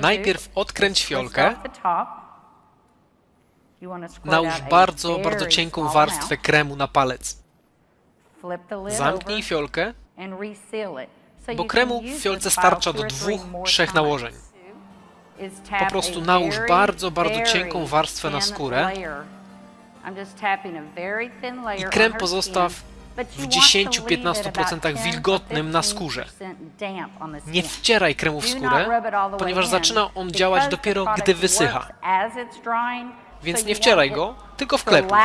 Najpierw odkręć fiolkę, nałóż bardzo, bardzo cienką warstwę kremu na palec. Zamknij fiolkę, bo kremu w fiolce starcza do dwóch, trzech nałożeń. Po prostu nałóż bardzo, bardzo cienką warstwę na skórę. i krem pozostaw w 10-15% wilgotnym na skórze. Nie wcieraj kremu w skórę, ponieważ zaczyna on działać dopiero gdy wysycha. Więc nie wcieraj go, tylko wklepuj,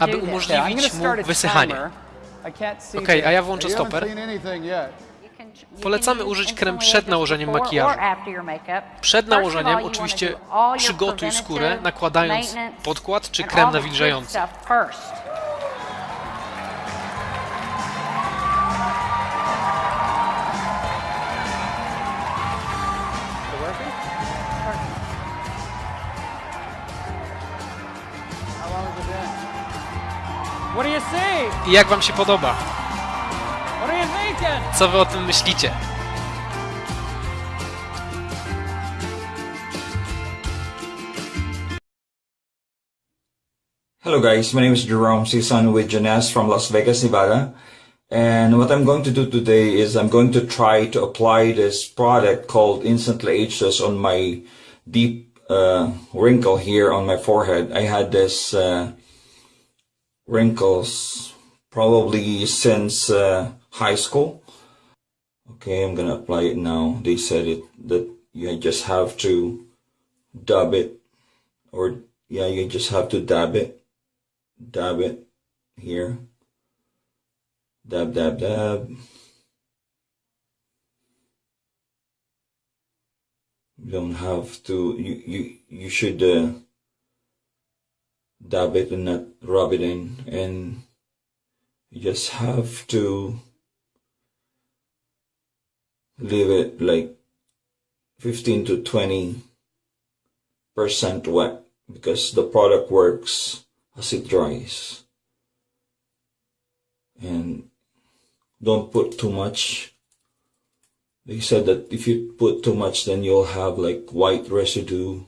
aby umożliwić mu wysychanie. Ok, a ja włączę stoper. Polecamy użyć krem przed nałożeniem makijażu. Przed nałożeniem oczywiście przygotuj skórę, nakładając podkład czy krem nawilżający. What do you see? I jak wam się podoba? What are you thinking? Co wy o tym myślicie? Hello guys, my name is Jerome Sison with Jeunesse from Las Vegas, Nevada. And what I'm going to do today is I'm going to try to apply this product called Instantly Ageless on my deep uh, wrinkle here on my forehead. I had this uh, wrinkles probably since uh, high school. Okay, I'm gonna apply it now. They said it that you just have to dab it or yeah, you just have to dab it dab it here. Dab, dab, dab. You don't have to, you, you, you should uh, dab it and not rub it in. And you just have to leave it like 15 to 20 percent wet because the product works as it dries. And don't put too much. They said that if you put too much, then you'll have like white residue.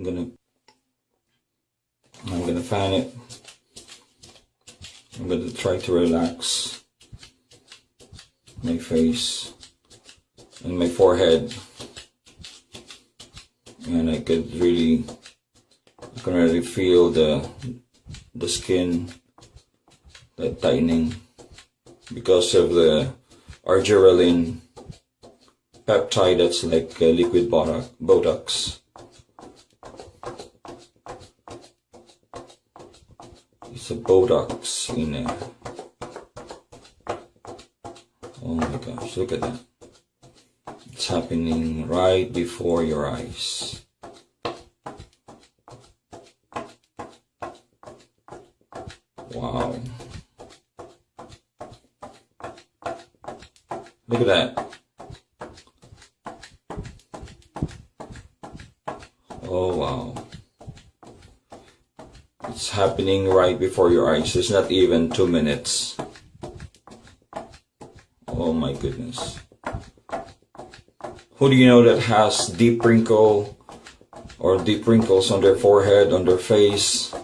I'm gonna, I'm gonna fan it. I'm gonna try to relax my face and my forehead and I could really I can really feel the the skin the tightening because of the argireline peptide that's like liquid botox, botox it's in there oh my gosh look at that it's happening right before your eyes. Wow. Look at that. Oh wow. It's happening right before your eyes. It's not even two minutes. Oh my goodness. Who do you know that has deep wrinkle or deep wrinkles on their forehead, on their face?